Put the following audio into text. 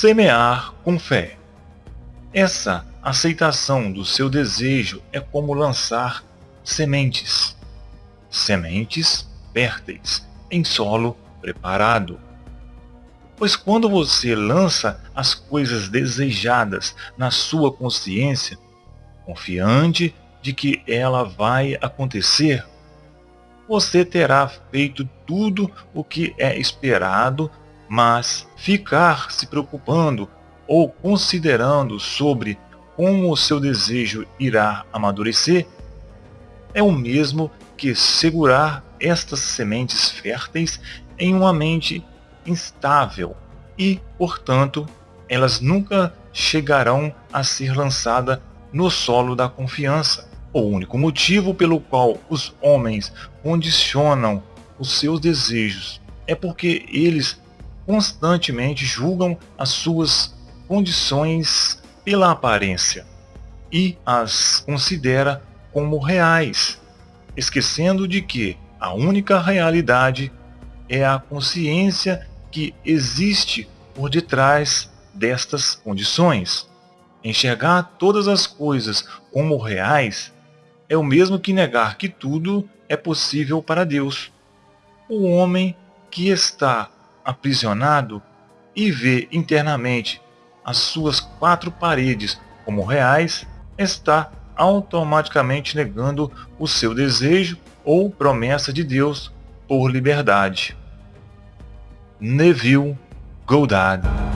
Semear com fé. Essa aceitação do seu desejo é como lançar sementes. Sementes férteis em solo preparado. Pois quando você lança as coisas desejadas na sua consciência, confiante de que ela vai acontecer, você terá feito tudo o que é esperado, mas ficar se preocupando ou considerando sobre como o seu desejo irá amadurecer é o mesmo que segurar estas sementes férteis em uma mente instável e, portanto, elas nunca chegarão a ser lançadas no solo da confiança. O único motivo pelo qual os homens condicionam os seus desejos é porque eles constantemente julgam as suas condições pela aparência e as considera como reais, esquecendo de que a única realidade é a consciência que existe por detrás destas condições. Enxergar todas as coisas como reais é o mesmo que negar que tudo é possível para Deus. O homem que está aprisionado e vê internamente as suas quatro paredes como reais está automaticamente negando o seu desejo ou promessa de Deus por liberdade. Neville Goddard